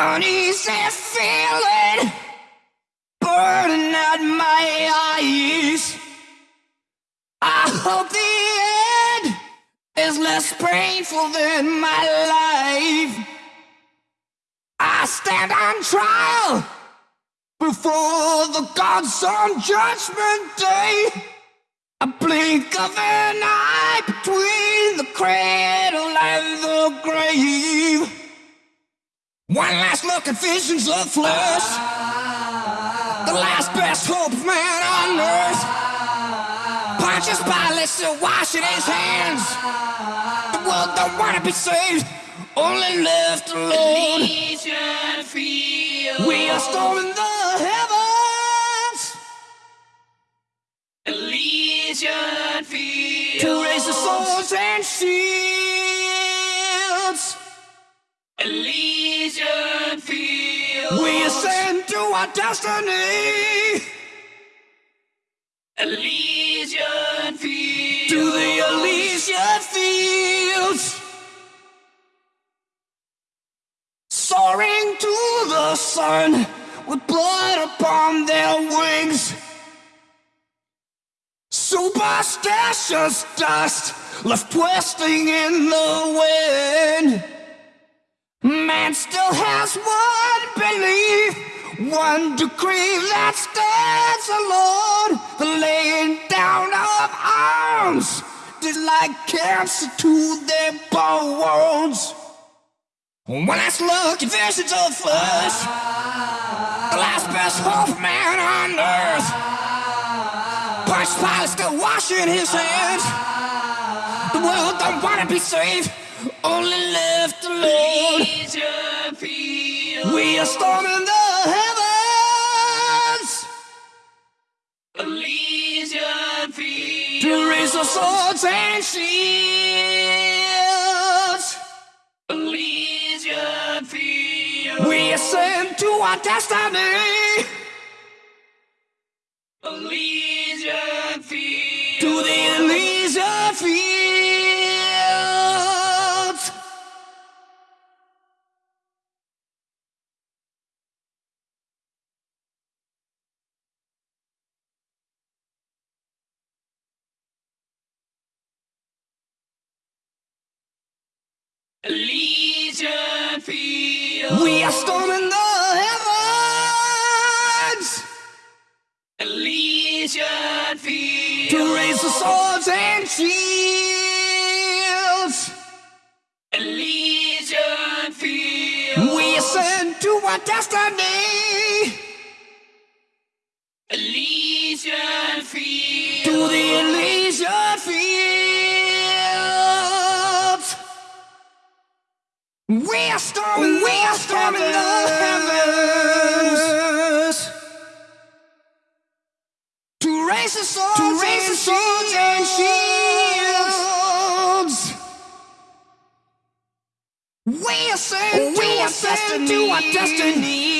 Uneasy feeling burning at my eyes. I hope the end is less painful than my life. I stand on trial before the gods on judgment day. A blink of an eye between the cradle and the grave. One last look at visions of flesh. The last best hope of man on earth. Pontius Pilate still washing his hands. The world don't wanna be saved, only left alone. We are storming the heavens Elysian fields. to raise the swords and shields. Elysian fields. We ascend to our destiny. Elysian fields. to the Elysian fields. Soaring to the sun with blood upon their wings. Superstitious dust left twisting in the wind. Man still has one belief, one decree that stands alone. The laying down of arms did like cancer to their bones. When last look at visions of flesh, the last best hope man on earth. Pontius Pilate still washing his hands. The world don't wanna be saved, only left alone. We are storming the heavens Elysian fields. to raise the swords and shields. Elysian fields. We ascend to our destiny Elysian fields. to the Elysian fields. Elysian fields. We are storming the heavens Elysian fields. to raise the swords and shields. Elysian fields. We ascend to our destiny Elysian fields. to the Elysian fields. We are storming, we are storming the heavens to raise the swords, to raise the swords and shields. We are ascend, we ascend to our destiny